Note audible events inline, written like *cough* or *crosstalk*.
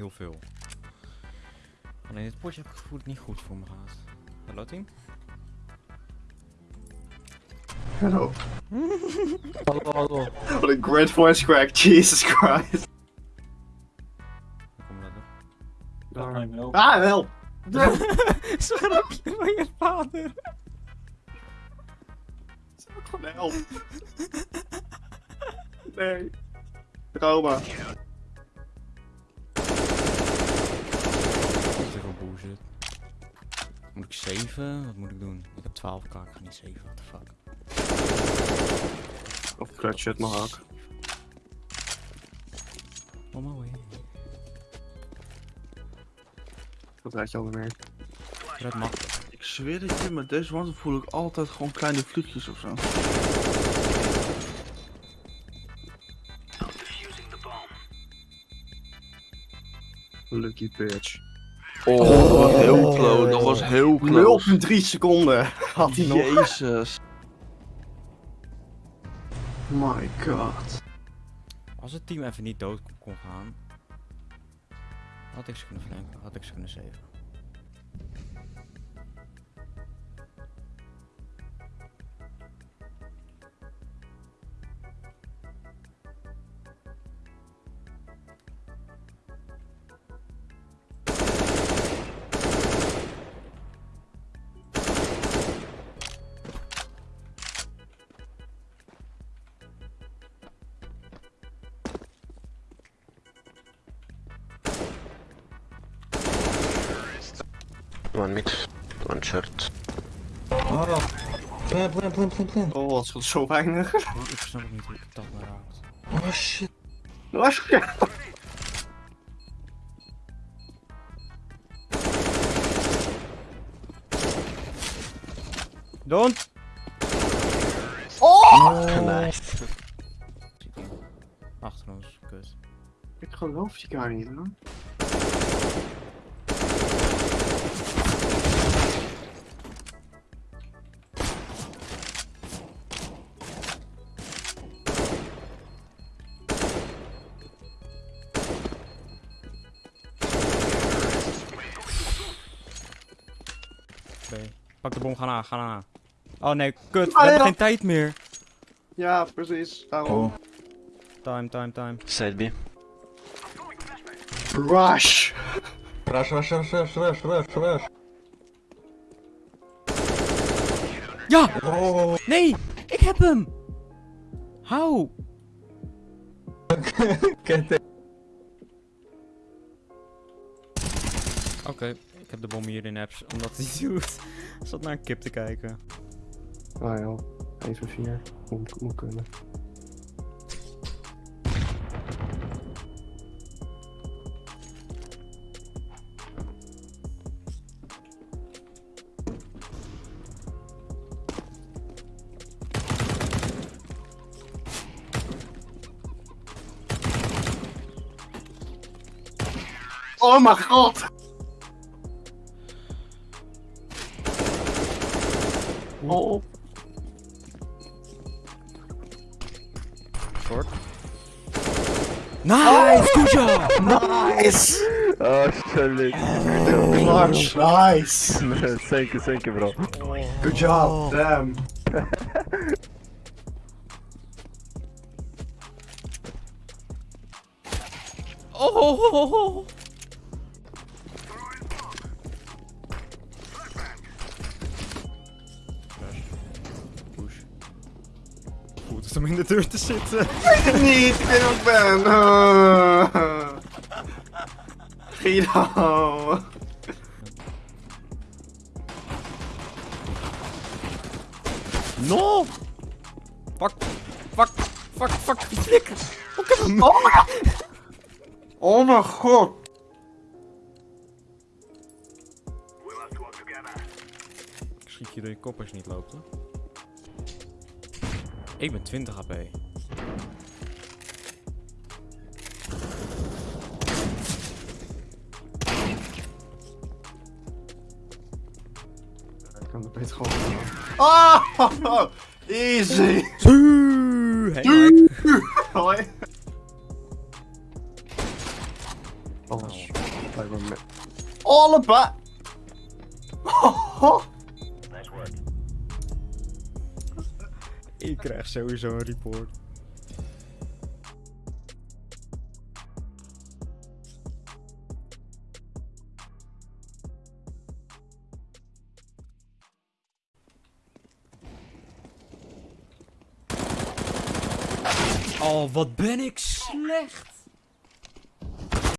Heel veel. Alleen dit potje heb ik het gevoel dat het niet goed voor me gaat. Hallo team? Hallo. *laughs* Hallo, hallo. Wat een great voice crack, Jesus Christ. Kom dat op? Daar wel. Ah, wel. *laughs* Scherpje van je vader. Gewoon help. Nee. Trauma. 7? Wat moet ik doen? Ik heb 12 k, ik ga niet 7, what the fuck. Of clutch het maar ook. Oh my way. Dat weet je al meer. Red mag. Ik zweer het je, met deze one voel ik altijd gewoon kleine vluchtjes of zo. Lucky bitch. Oh, dat was heel close. Dat was heel close. 0,3 seconden had hij nog. Jezus. My god. Als het team even niet dood kon- gaan, had ik ze kunnen flanken, had ik ze kunnen saven. One mid, one short. Oh, plan, plan, plan, plan, plan. Oh, het scheelt zo weinig. Oh, ik snap ook niet hoe ik dat nou raakt. Oh shit. Was ja. Don't! Nice. Achter ons, kut. Ik geloof die guy niet hoor. Pak de bom, ga na, ga na. Oh nee, kut, we Ah, hebben ja. geen tijd meer. Ja, precies. Daarom. Oh. Time, time, time. Side B. Rush. Rush, rush, rush, rush, rush, rush, rush. Ja! Oh. Nee! Ik heb hem! Hou! *laughs* Kent Oké, ik heb de bom hier in apps, omdat hij doet. Zat naar een kip te kijken. Ah joh. 1 van 4. Moet, moet kunnen. Oh mijn god! Oh. Short. Nice! Oh. Good job! *laughs* Nice! Oh, sorry. Clutch, nice! *laughs* thank you, thank you, bro. Good job, oh. damn. Oh! Goed is om in de deur te zitten. Niet, ik weet wat ik ben. Uh. Guido. No! Fuck, fuck, fuck, fuck, die flikker! Ik heb hem! Oh mijn god. Ik schiet je door je kop als je niet loopt, hoor. Ik ben 20 HP. Ik kan beter gewoon. Ah! Easy! Hey, Mike. Hoi. Oh. Allebei. Ik krijg sowieso een report. Oh, wat ben ik slecht.